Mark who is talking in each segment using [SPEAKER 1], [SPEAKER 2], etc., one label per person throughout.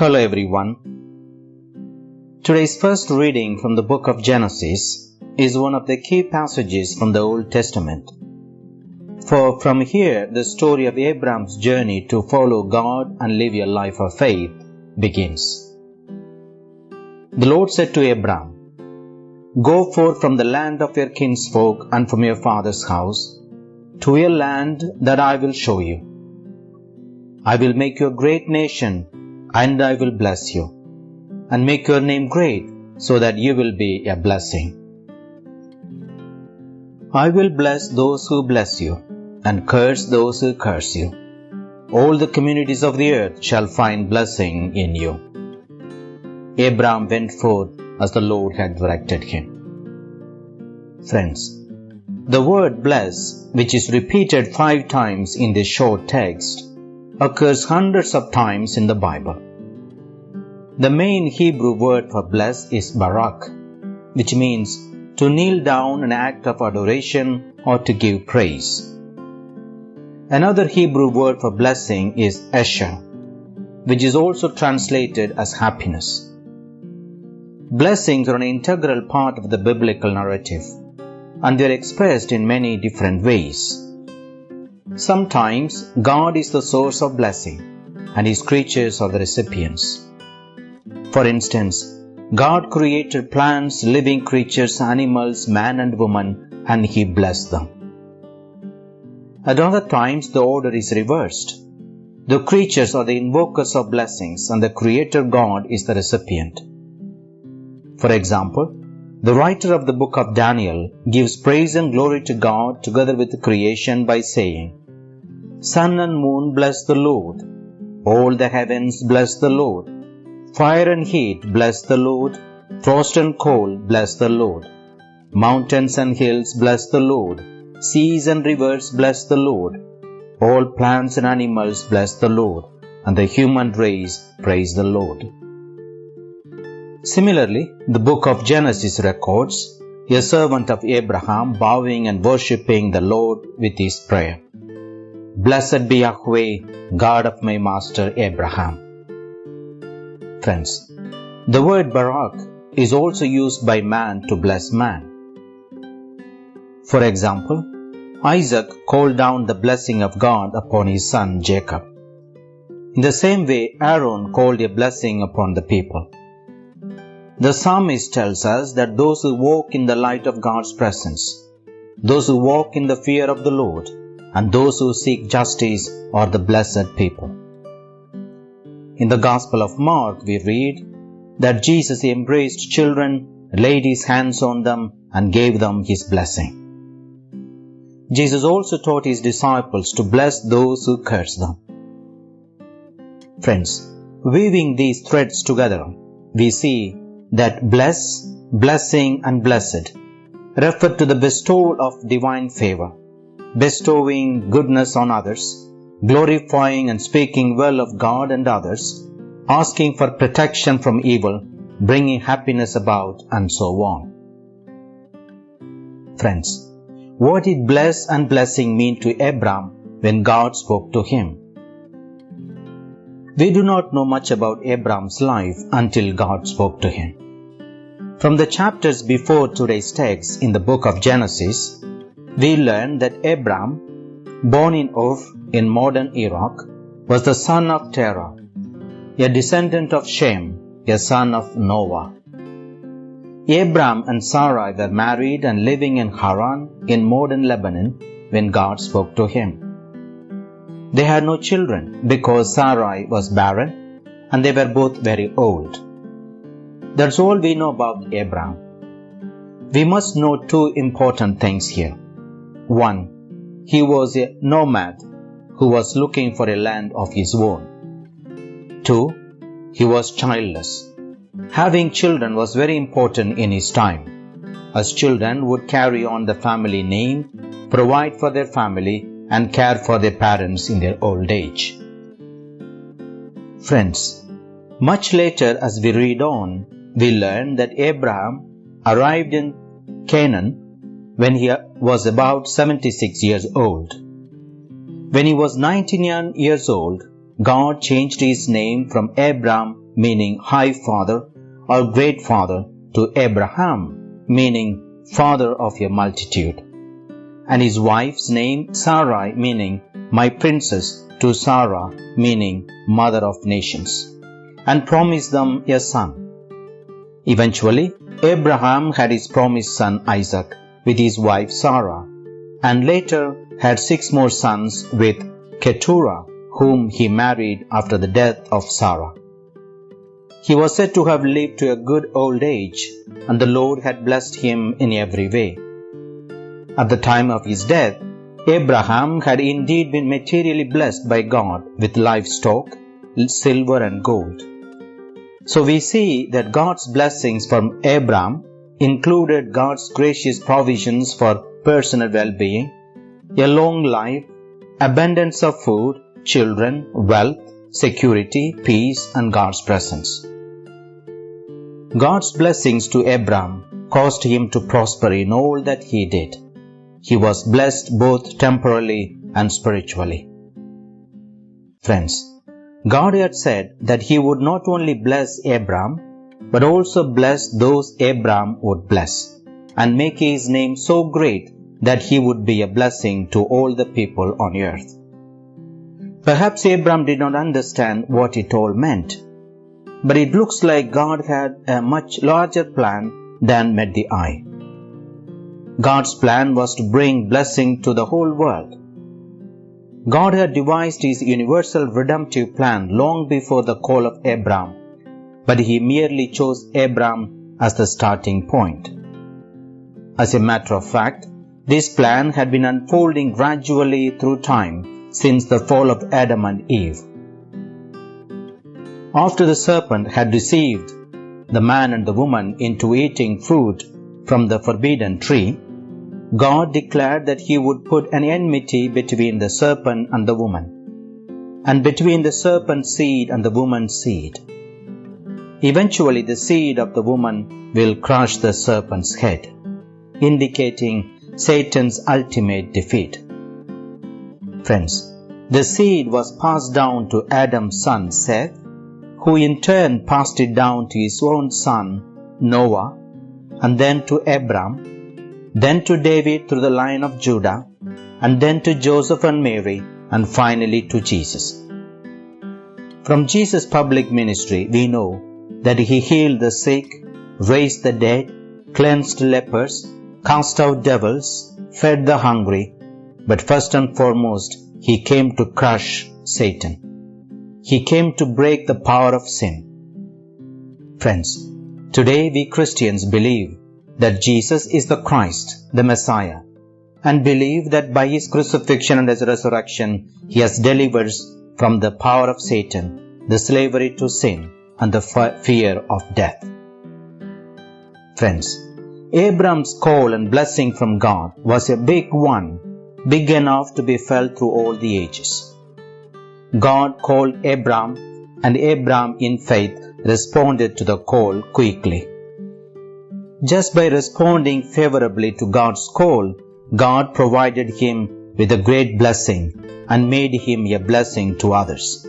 [SPEAKER 1] Hello everyone. Today's first reading from the book of Genesis is one of the key passages from the Old Testament. For from here, the story of Abraham's journey to follow God and live a life of faith begins. The Lord said to Abraham, Go forth from the land of your kinsfolk and from your father's house to a land that I will show you. I will make you a great nation, and I will bless you, and make your name great, so that you will be a blessing. I will bless those who bless you, and curse those who curse you. All the communities of the earth shall find blessing in you. Abraham went forth as the Lord had directed him. Friends, the word bless, which is repeated five times in this short text, occurs hundreds of times in the Bible. The main Hebrew word for bless is barak, which means to kneel down an act of adoration or to give praise. Another Hebrew word for blessing is esher, which is also translated as happiness. Blessings are an integral part of the biblical narrative, and they are expressed in many different ways. Sometimes God is the source of blessing and His creatures are the recipients. For instance, God created plants, living creatures, animals, man and woman, and He blessed them. At other times, the order is reversed. The creatures are the invokers of blessings, and the Creator God is the recipient. For example, the writer of the book of Daniel gives praise and glory to God together with creation by saying, Sun and moon bless the Lord. All the heavens bless the Lord. Fire and heat bless the Lord. Frost and cold bless the Lord. Mountains and hills bless the Lord. Seas and rivers bless the Lord. All plants and animals bless the Lord. And the human race praise the Lord. Similarly, the book of Genesis records a servant of Abraham bowing and worshipping the Lord with his prayer. Blessed be Yahweh, God of my master Abraham. Friends, the word Barak is also used by man to bless man. For example, Isaac called down the blessing of God upon his son Jacob. In the same way, Aaron called a blessing upon the people. The psalmist tells us that those who walk in the light of God's presence, those who walk in the fear of the Lord, and those who seek justice are the blessed people. In the Gospel of Mark, we read that Jesus embraced children, laid his hands on them, and gave them his blessing. Jesus also taught his disciples to bless those who curse them. Friends, weaving these threads together, we see that bless, blessing, and blessed refer to the bestowal of divine favor bestowing goodness on others, glorifying and speaking well of God and others, asking for protection from evil, bringing happiness about, and so on. Friends, what did bless and blessing mean to Abram when God spoke to him? We do not know much about Abram's life until God spoke to him. From the chapters before today's text in the book of Genesis, we learn that Abram, born in Ur in modern Iraq, was the son of Terah, a descendant of Shem, a son of Noah. Abram and Sarai were married and living in Haran in modern Lebanon when God spoke to him. They had no children because Sarai was barren and they were both very old. That's all we know about Abram. We must know two important things here. 1. He was a nomad who was looking for a land of his own. 2. He was childless. Having children was very important in his time, as children would carry on the family name, provide for their family, and care for their parents in their old age. Friends, much later as we read on, we learn that Abraham arrived in Canaan when he was about 76 years old. When he was 99 years old, God changed his name from Abram, meaning high father, or great father, to Abraham, meaning father of a multitude. And his wife's name Sarai, meaning my princess, to Sarah, meaning mother of nations, and promised them a son. Eventually, Abraham had his promised son Isaac with his wife Sarah, and later had six more sons with Keturah, whom he married after the death of Sarah. He was said to have lived to a good old age, and the Lord had blessed him in every way. At the time of his death, Abraham had indeed been materially blessed by God with livestock, silver, and gold. So we see that God's blessings from Abraham included God's gracious provisions for personal well being, a long life, abundance of food, children, wealth, security, peace, and God's presence. God's blessings to Abraham caused him to prosper in all that he did. He was blessed both temporally and spiritually. Friends, God had said that He would not only bless Abraham, but also bless those Abraham would bless, and make His name so great that He would be a blessing to all the people on earth. Perhaps Abraham did not understand what it all meant, but it looks like God had a much larger plan than met the eye. God's plan was to bring blessing to the whole world. God had devised his universal redemptive plan long before the call of Abraham, but he merely chose Abraham as the starting point. As a matter of fact, this plan had been unfolding gradually through time since the fall of Adam and Eve. After the serpent had deceived the man and the woman into eating fruit from the forbidden tree, God declared that He would put an enmity between the serpent and the woman, and between the serpent's seed and the woman's seed. Eventually, the seed of the woman will crush the serpent's head, indicating Satan's ultimate defeat. Friends, the seed was passed down to Adam's son Seth, who in turn passed it down to his own son Noah, and then to Abram, then to David through the line of Judah, and then to Joseph and Mary, and finally to Jesus. From Jesus' public ministry, we know that he healed the sick, raised the dead, cleansed lepers, cast out devils, fed the hungry, but first and foremost, he came to crush Satan. He came to break the power of sin. Friends, today we Christians believe that Jesus is the Christ, the Messiah, and believe that by his crucifixion and his resurrection he has delivered us from the power of Satan, the slavery to sin, and the fear of death. Friends, Abram's call and blessing from God was a big one, big enough to be felt through all the ages. God called Abram, and Abram in faith responded to the call quickly. Just by responding favorably to God's call, God provided him with a great blessing and made him a blessing to others.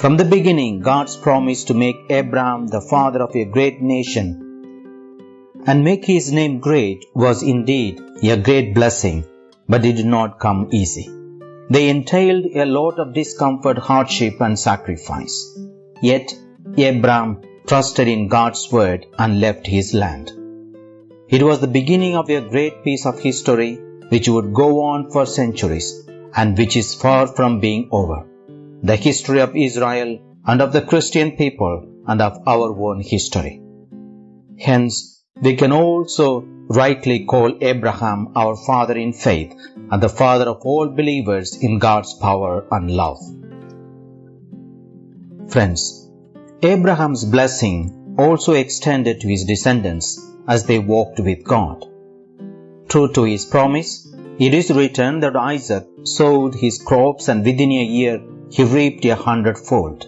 [SPEAKER 1] From the beginning, God's promise to make Abraham the father of a great nation and make his name great was indeed a great blessing, but it did not come easy. They entailed a lot of discomfort, hardship, and sacrifice. Yet, Abraham trusted in God's word and left his land. It was the beginning of a great piece of history which would go on for centuries and which is far from being over. The history of Israel and of the Christian people and of our own history. Hence, we can also rightly call Abraham our father in faith and the father of all believers in God's power and love. Friends, Abraham's blessing also extended to his descendants as they walked with God. True to his promise, it is written that Isaac sowed his crops and within a year he reaped a hundredfold.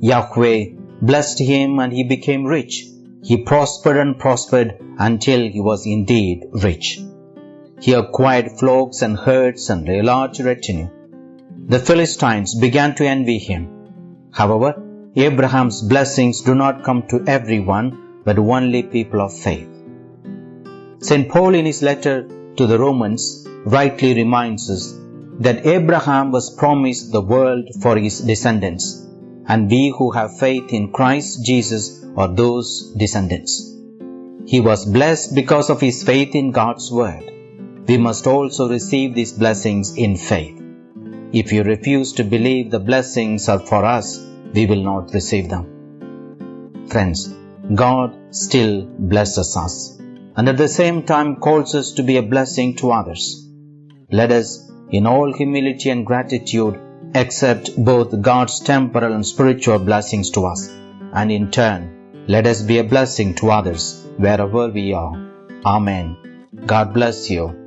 [SPEAKER 1] Yahweh blessed him and he became rich. He prospered and prospered until he was indeed rich. He acquired flocks and herds and a large retinue. The Philistines began to envy him. However, Abraham's blessings do not come to everyone, but only people of faith. St. Paul, in his letter to the Romans, rightly reminds us that Abraham was promised the world for his descendants, and we who have faith in Christ Jesus are those descendants. He was blessed because of his faith in God's word. We must also receive these blessings in faith. If you refuse to believe the blessings are for us, we will not receive them. Friends, God still blesses us and at the same time calls us to be a blessing to others. Let us, in all humility and gratitude, accept both God's temporal and spiritual blessings to us, and in turn, let us be a blessing to others wherever we are. Amen. God bless you